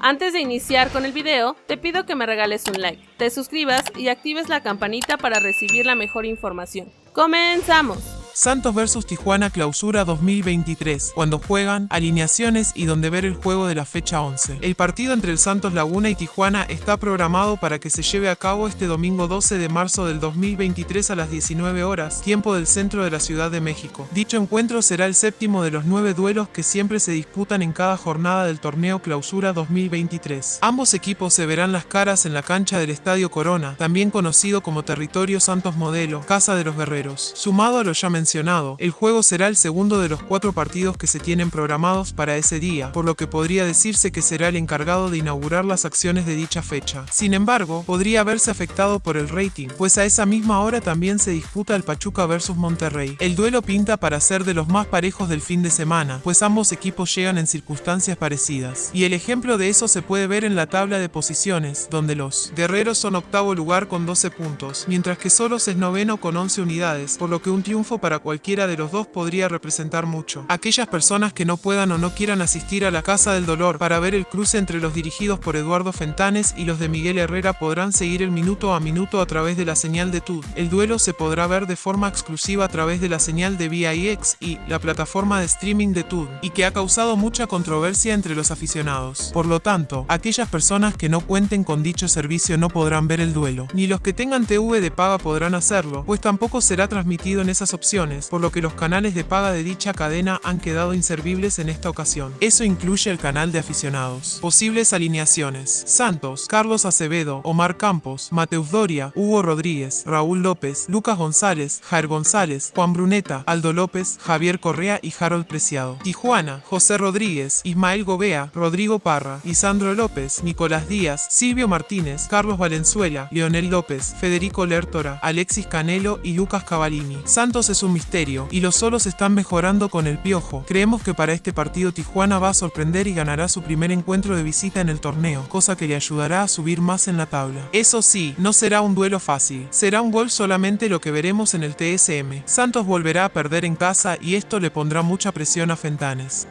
Antes de iniciar con el video, te pido que me regales un like, te suscribas y actives la campanita para recibir la mejor información. ¡Comenzamos! Santos vs Tijuana Clausura 2023, cuando juegan, alineaciones y donde ver el juego de la fecha 11. El partido entre el Santos Laguna y Tijuana está programado para que se lleve a cabo este domingo 12 de marzo del 2023 a las 19 horas, tiempo del centro de la Ciudad de México. Dicho encuentro será el séptimo de los nueve duelos que siempre se disputan en cada jornada del torneo Clausura 2023. Ambos equipos se verán las caras en la cancha del Estadio Corona, también conocido como Territorio Santos Modelo, Casa de los Guerreros. Sumado a lo ya el juego será el segundo de los cuatro partidos que se tienen programados para ese día, por lo que podría decirse que será el encargado de inaugurar las acciones de dicha fecha. Sin embargo, podría haberse afectado por el rating, pues a esa misma hora también se disputa el Pachuca vs Monterrey. El duelo pinta para ser de los más parejos del fin de semana, pues ambos equipos llegan en circunstancias parecidas. Y el ejemplo de eso se puede ver en la tabla de posiciones, donde los guerreros son octavo lugar con 12 puntos, mientras que Solos es noveno con 11 unidades, por lo que un triunfo para cualquiera de los dos podría representar mucho. Aquellas personas que no puedan o no quieran asistir a la Casa del Dolor para ver el cruce entre los dirigidos por Eduardo Fentanes y los de Miguel Herrera podrán seguir el minuto a minuto a través de la señal de TUD. El duelo se podrá ver de forma exclusiva a través de la señal de VIX y la plataforma de streaming de TUD, y que ha causado mucha controversia entre los aficionados. Por lo tanto, aquellas personas que no cuenten con dicho servicio no podrán ver el duelo, ni los que tengan TV de paga podrán hacerlo, pues tampoco será transmitido en esas opciones por lo que los canales de paga de dicha cadena han quedado inservibles en esta ocasión. Eso incluye el canal de aficionados. Posibles alineaciones. Santos, Carlos Acevedo, Omar Campos, Mateus Doria, Hugo Rodríguez, Raúl López, Lucas González, Jair González, Juan Bruneta, Aldo López, Javier Correa y Harold Preciado. Tijuana, José Rodríguez, Ismael Gobea, Rodrigo Parra, Isandro López, Nicolás Díaz, Silvio Martínez, Carlos Valenzuela, Leonel López, Federico Lertora, Alexis Canelo y Lucas Cavallini. Santos es misterio, y los solos están mejorando con el piojo. Creemos que para este partido Tijuana va a sorprender y ganará su primer encuentro de visita en el torneo, cosa que le ayudará a subir más en la tabla. Eso sí, no será un duelo fácil, será un gol solamente lo que veremos en el TSM. Santos volverá a perder en casa y esto le pondrá mucha presión a Fentanes.